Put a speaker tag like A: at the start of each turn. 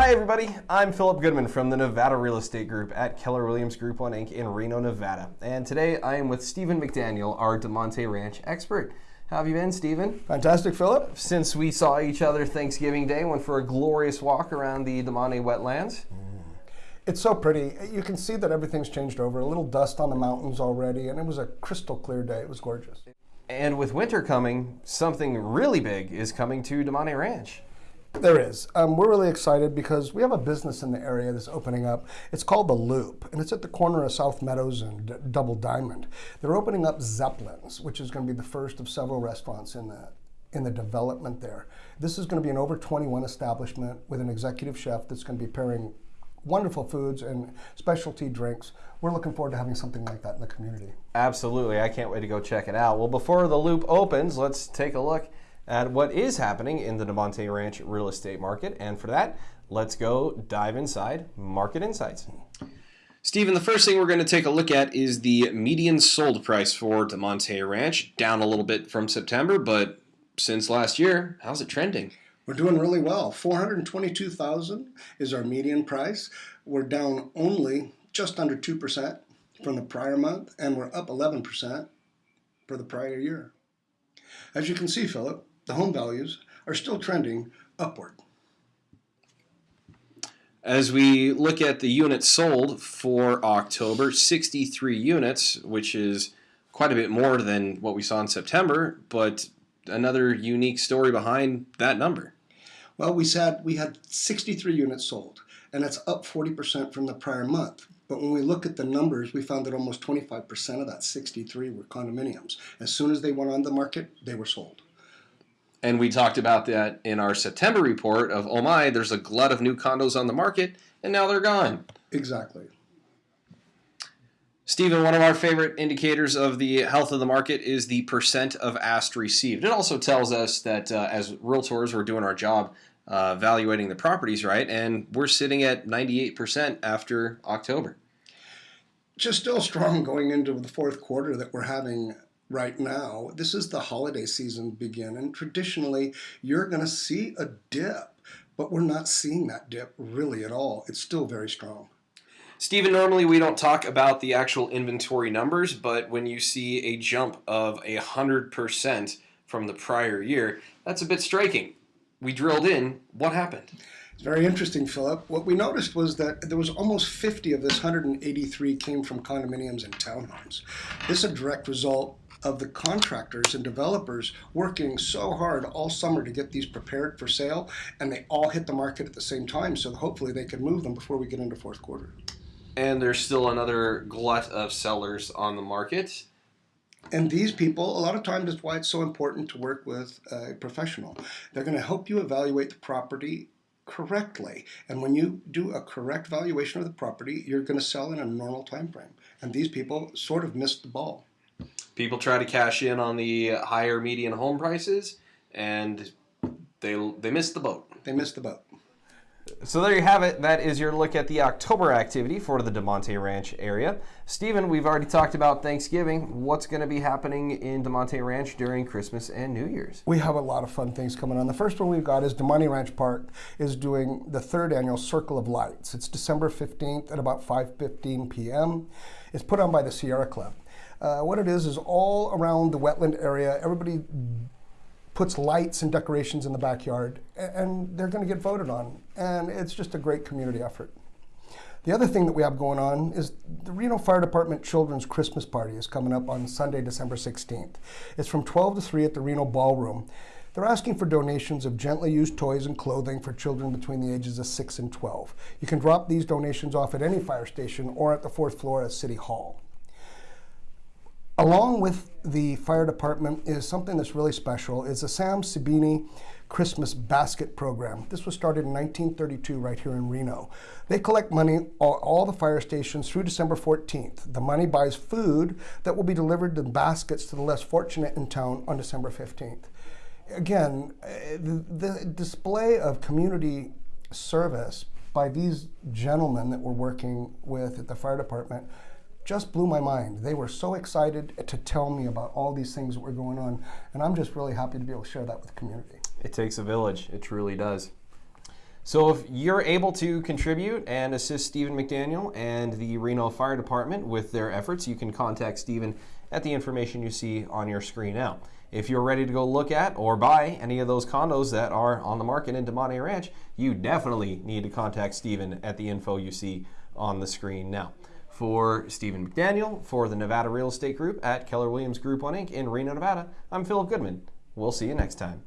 A: Hi everybody, I'm Philip Goodman from the Nevada Real Estate Group at Keller Williams Group 1 Inc. in Reno, Nevada. And today I am with Stephen McDaniel, our Damonte Ranch expert. How have you been, Stephen?
B: Fantastic, Philip.
A: Since we saw each other Thanksgiving Day, went for a glorious walk around the Damonte wetlands. Mm.
B: It's so pretty. You can see that everything's changed over. A little dust on the mountains already, and it was a crystal clear day. It was gorgeous.
A: And with winter coming, something really big is coming to Damonte Ranch.
B: There is. Um, we're really excited because we have a business in the area that's opening up. It's called The Loop, and it's at the corner of South Meadows and D Double Diamond. They're opening up Zeppelin's, which is going to be the first of several restaurants in the in the development there. This is going to be an over 21 establishment with an executive chef that's going to be pairing wonderful foods and specialty drinks. We're looking forward to having something like that in the community.
A: Absolutely. I can't wait to go check it out. Well, before the loop opens, let's take a look at what is happening in the Damonte Ranch real estate market. And for that, let's go dive inside Market Insights. Stephen, the first thing we're going to take a look at is the median sold price for Damonte Ranch, down a little bit from September, but since last year, how's it trending?
B: We're doing really well. 422,000 is our median price. We're down only just under 2% from the prior month, and we're up 11% for the prior year. As you can see, Philip, the home values are still trending upward.
A: As we look at the units sold for October, 63 units, which is quite a bit more than what we saw in September, but another unique story behind that number.
B: Well, we said we had 63 units sold, and that's up 40% from the prior month. But when we look at the numbers, we found that almost 25% of that 63 were condominiums. As soon as they went on the market, they were sold.
A: And we talked about that in our September report of, oh my, there's a glut of new condos on the market, and now they're gone.
B: Exactly.
A: Stephen, one of our favorite indicators of the health of the market is the percent of asked received. It also tells us that uh, as realtors, we're doing our job uh, evaluating the properties right, and we're sitting at 98% after October.
B: Just still strong going into the fourth quarter that we're having right now. This is the holiday season begin, and traditionally you're going to see a dip, but we're not seeing that dip really at all. It's still very strong.
A: Stephen, normally we don't talk about the actual inventory numbers, but when you see a jump of a 100% from the prior year, that's a bit striking. We drilled in. What happened?
B: It's very interesting, Philip. What we noticed was that there was almost 50 of this 183 came from condominiums and townhomes. This is a direct result of the contractors and developers working so hard all summer to get these prepared for sale, and they all hit the market at the same time, so hopefully they can move them before we get into fourth quarter.
A: And there's still another glut of sellers on the market.
B: And these people, a lot of times, that's why it's so important to work with a professional. They're going to help you evaluate the property correctly. And when you do a correct valuation of the property, you're going to sell in a normal time frame. And these people sort of missed the ball.
A: People try to cash in on the higher median home prices, and they they missed the boat.
B: They missed the boat.
A: So there you have it. That is your look at the October activity for the Damonte Ranch area. Stephen, we've already talked about Thanksgiving. What's going to be happening in Damonte Ranch during Christmas and New Year's?
B: We have a lot of fun things coming on. The first one we've got is Damonte Ranch Park is doing the third annual Circle of Lights. It's December 15th at about 5.15 p.m. It's put on by the Sierra Club. Uh, what it is is all around the wetland area, everybody puts lights and decorations in the backyard, and they're going to get voted on. And it's just a great community effort. The other thing that we have going on is the Reno Fire Department Children's Christmas Party is coming up on Sunday, December 16th. It's from 12 to 3 at the Reno Ballroom. They're asking for donations of gently used toys and clothing for children between the ages of 6 and 12. You can drop these donations off at any fire station or at the fourth floor at City Hall. Along with the fire department is something that's really special. It's the Sam Sabini Christmas Basket Program. This was started in 1932 right here in Reno. They collect money all, all the fire stations through December 14th. The money buys food that will be delivered in baskets to the less fortunate in town on December 15th. Again, the display of community service by these gentlemen that we're working with at the fire department just blew my mind. They were so excited to tell me about all these things that were going on, and I'm just really happy to be able to share that with the community.
A: It takes a village. It truly does. So if you're able to contribute and assist Stephen McDaniel and the Reno Fire Department with their efforts, you can contact Stephen at the information you see on your screen now. If you're ready to go look at or buy any of those condos that are on the market in Damonte Ranch, you definitely need to contact Stephen at the info you see on the screen now. For Stephen McDaniel, for the Nevada Real Estate Group at Keller Williams Group 1 Inc. in Reno, Nevada, I'm Philip Goodman. We'll see you next time.